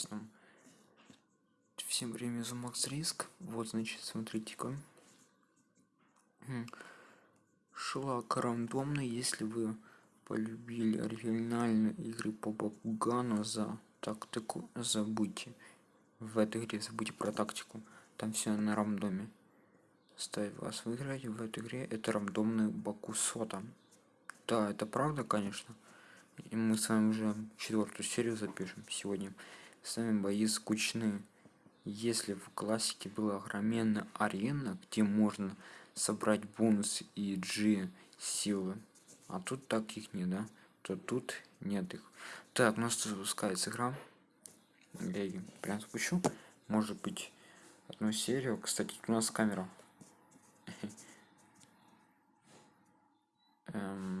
прекрасном. Всем время за Макс Риск. Вот, значит, смотрите-ка. Шлак рандомный, если вы полюбили оригинальные игры по Бакугану за тактику, забудьте. В этой игре забудьте про тактику. Там все на рандоме. Ставь вас выиграть в этой игре. Это рандомный Бакусота. Да, это правда, конечно. И мы с вами уже четвертую серию запишем сегодня. С вами бои скучные. Если в классике была огроменная арена, где можно собрать бонус и G силы, а тут таких нет, да? То тут нет их. Так, у нас запускается игра. Я ее прям спущу. Может быть, одну серию. Кстати, у нас камера. Эм...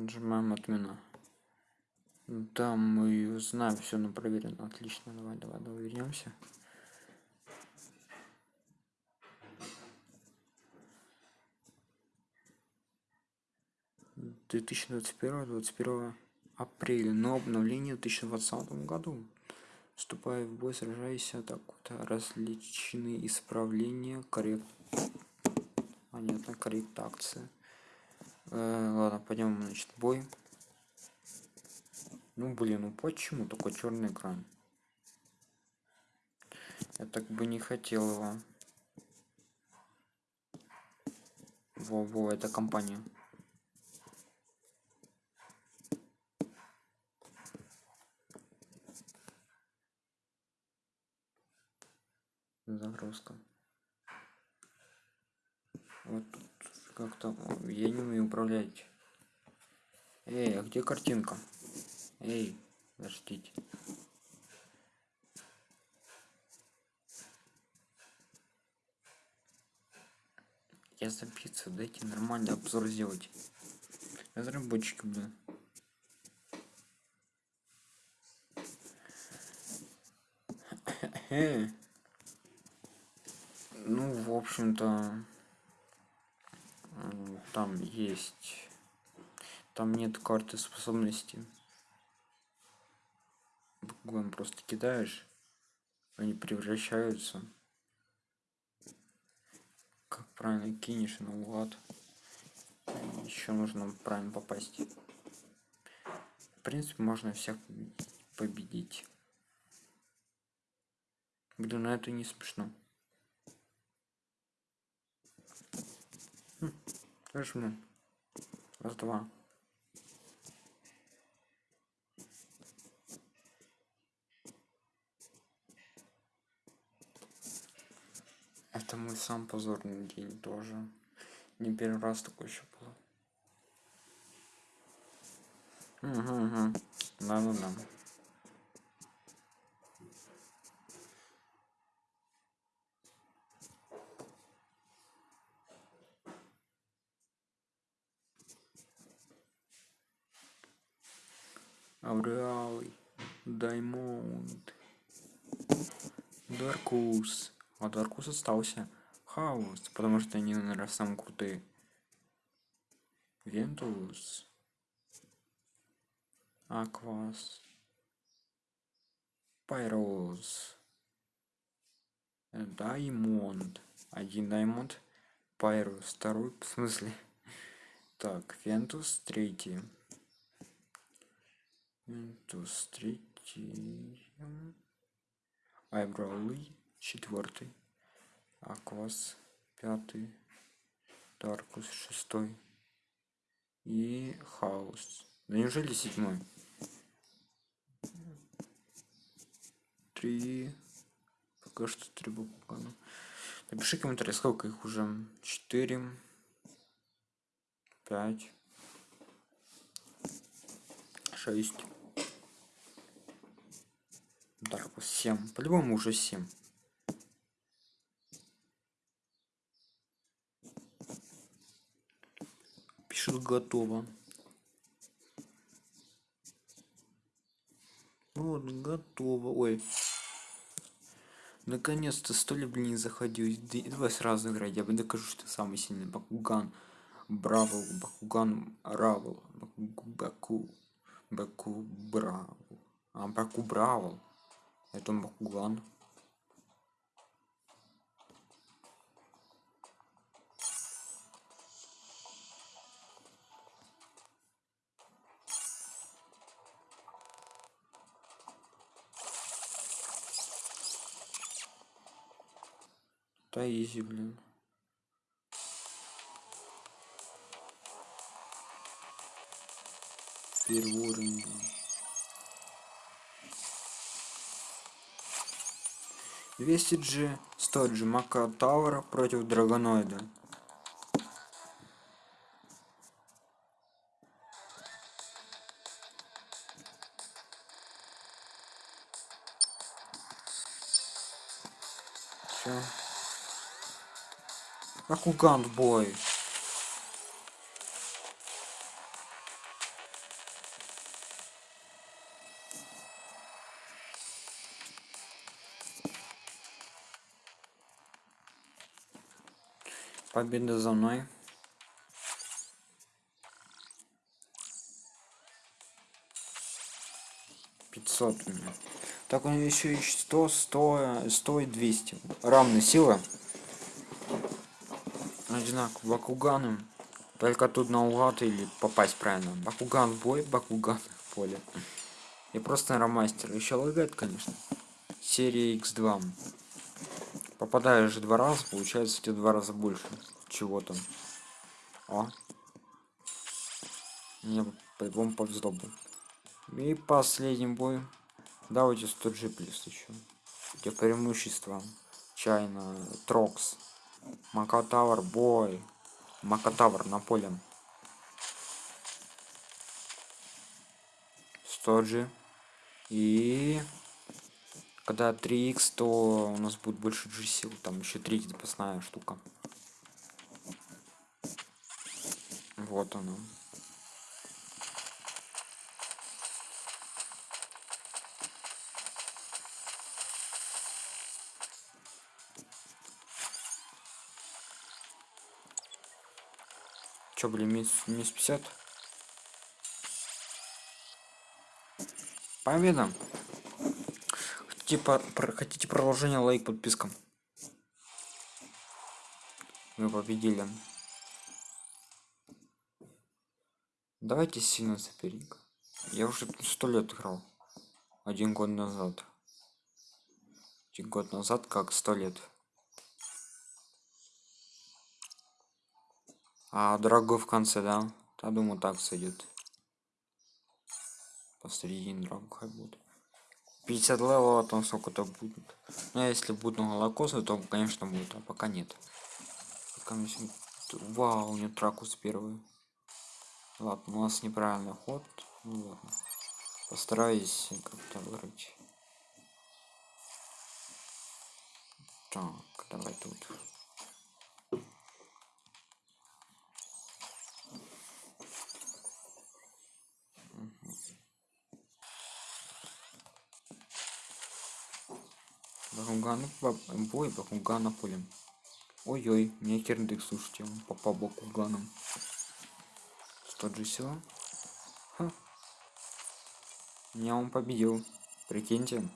Нажимаем отмена. Да, мы знаем все на проверено. Отлично, давай, давай, давай вернемся. Две тысячи двадцать первого, двадцать первого апреля, но обновление в 2020 году. Вступая в бой, сражаясь, вот различные исправления, коррект... Понятно, корректация. Э, ладно, пойдем, значит, бой. Ну, блин, ну почему такой черный экран? Я так бы не хотел его. Во-во, это компания. Загрузка. Вот как-то я не умею управлять. Эй, а где картинка? Эй, подождите. Я за пиццу, дайте нормальный обзор сделать. Разработчики, блин. Ну, в общем-то, там есть там нет карты способности. Буквально просто кидаешь они превращаются. Как правильно кинешь на угад еще нужно правильно попасть. В принципе можно всех победить. Блин на это не смешно Жму. Раз, два. Это мой сам позорный день тоже. Не первый раз такой еще было. Угу, угу. Да-да-да. Ауреалый, Даймонд, Даркус. А Даркус остался. Хаос, потому что они, наверное, самые крутые. Вентус. Аквос. Пайрос. Даймонд. Один даймонд. Пайрус. Второй, в смысле? Так, Вентус, третий. Винтус третий. Айбраули четвертый. Аквас пятый. Даркус шестой. И Хаус. Да неужели седьмой? Три. Пока что три буквы. Напиши комментарий, сколько их уже. Четыре. Пять. Шесть. Так, 7. По-любому уже 7. Пишет готово. Вот, готово. Ой. Наконец-то сто ли, блин, заходил. Давай сразу играть. Я бы докажу, что самый сильный. Бакуган. Бравл. Бакуган. Равл. Баку. Баку. Бравл. А, Баку Бравл. Это Бакуган. Да блин. 200 G, 100 G Мака Тауэр против Драгоноида. Все. Ракуган в бой. Победа за мной. Пятьсот у меня. Так него еще и 100, 100, 100 и 200. Равная сила одинаково бакуганом только тут наугад или попасть правильно. Бакуган бой бакуган в поле. И просто ромастер. Еще лагает конечно. Серия x2 попадаешь два раза получается тебе два раза больше чего там о мне по-любому повезло бы и последний бой давайте 100 g плюс еще где преимущество чайно трокс Макатавр, бой. Макатавр на поле. 100 же. И когда 3х, то у нас будет больше G сил. Там еще 3 запасная штука. Вот оно. Че, блин, минус, минус 50? Победа! Про, хотите продолжение, лайк, подписка. Мы победили. Давайте сильно соперник. Я уже сто лет играл. Один год назад. Один год назад, как сто лет. А дорогой в конце, да? Я думаю, так сойдет. Посередине дорогу хай будет. 50 левела, там сколько-то будет. Ну, а если будет много лакоса, то, конечно, будет, а пока нет. Пока мне... Вау, у него тракус первый. Ладно, у нас неправильный ход. Ну ладно. Постараюсь как-то выиграть. Так, давай тут. Бакуган, бой Бакугана полем. Ой-ой, мне керндык, слушайте, он попал Бакуганом. 100 же все. Ха. Меня он победил. Прикиньте.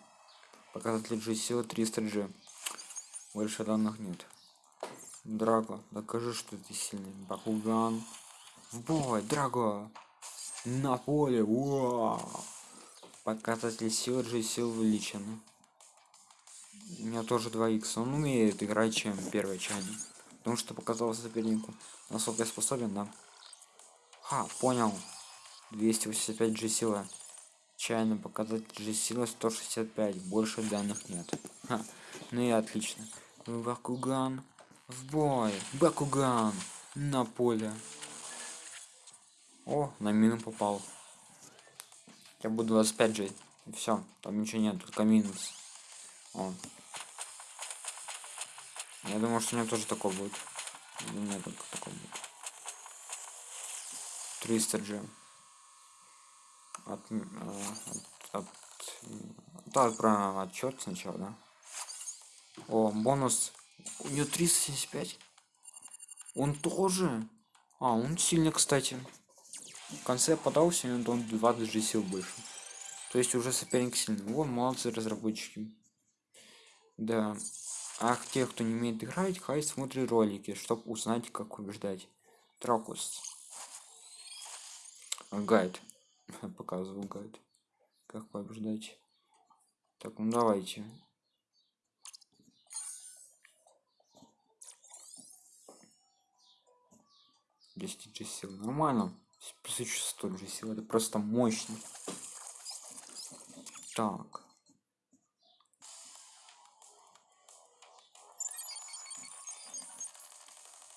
Показатель G 300 G. Больше данных нет. Драго, докажи, что ты сильный. Бакуган. В бой, Драго. На поле. Вау. Показатель сил G сил увеличены. У меня тоже 2 х Он умеет играть, чем первый чайник. Потому что показал сопернику. Насколько я способен, да. Ха, понял. 285 G сила. Чайно показать G сила 165. Больше данных нет. Ха. Ну и отлично. Бакуган. В бой. Бакуган. На поле. О, на мину попал. Я буду 25 же. Все, там ничего нет, только минус. О. Я думаю, что у меня тоже такой будет. У меня только такой будет. 300 G. От, от, от, да, отправим отчет сначала, да? О, бонус. У нее 375. Он тоже. А, он сильный, кстати. В конце подался, и он 20 же сил больше. То есть уже соперник сильный. Вот, молодцы разработчики. Да. А те, кто не умеет играть, хай смотрит ролики, чтобы узнать, как побеждать. Трокус. Гайд. Показываю гайд. Как побеждать. Так, ну давайте. 10 же сил. Нормально. Плюс еще 100 же сил. Это просто мощно. Так.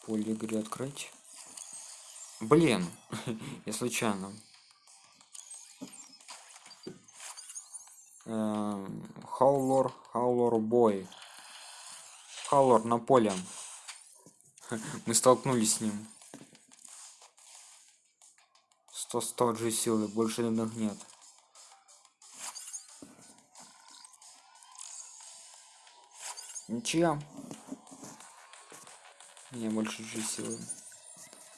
Поле игры открыть. Блин, я случайно. Хаулор, Хаулор бой. Хаулор на поле. Мы столкнулись с ним. 100 100 же силы больше иных нет ничья мне больше же силы.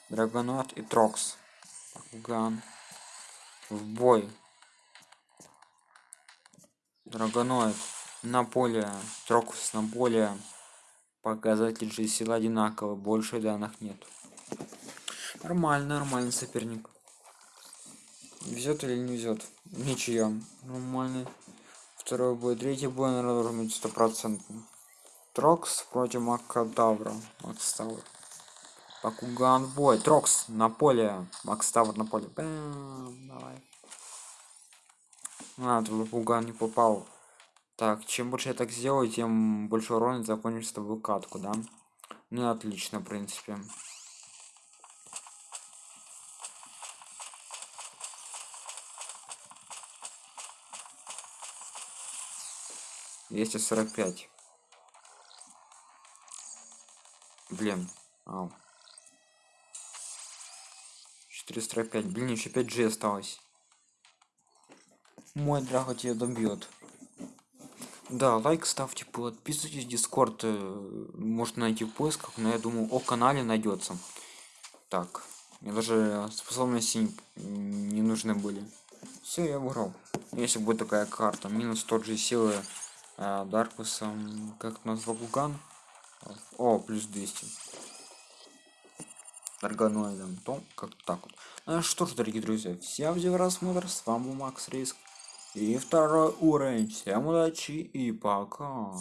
Драгонот и трокс. Ган. В бой. Драгоноид. На поле трокус на поле показатель же сила одинаково больше данных нет. Нормально нормальный соперник. Везет или не везет? Ничья нормальный. Второй бой. Третий бой наверное должен быть стопроцентный трокс против макадавра макставр Бакуган бой трокс на поле макставр на поле Бэм, давай. А, Бакуган не попал. Так чем больше я так сделаю тем больше урона закончится с тобой катку да? Ну отлично в принципе. 245 блин Ау. 405 блин еще 5 g осталось. Мой драго тебя добьет да лайк ставьте подписывайтесь дискорд э, можно найти в поисках но я думаю о канале найдется так мне даже способности не нужны были. Все я выиграл если будет такая карта минус тот же силы а, Даркусом, как назвал Гуган? О, плюс 200. Органоидом, то как так вот. Ну что ж, дорогие друзья, всем за просмотр, с вами был Макс Риск. И второй уровень. Всем удачи и пока.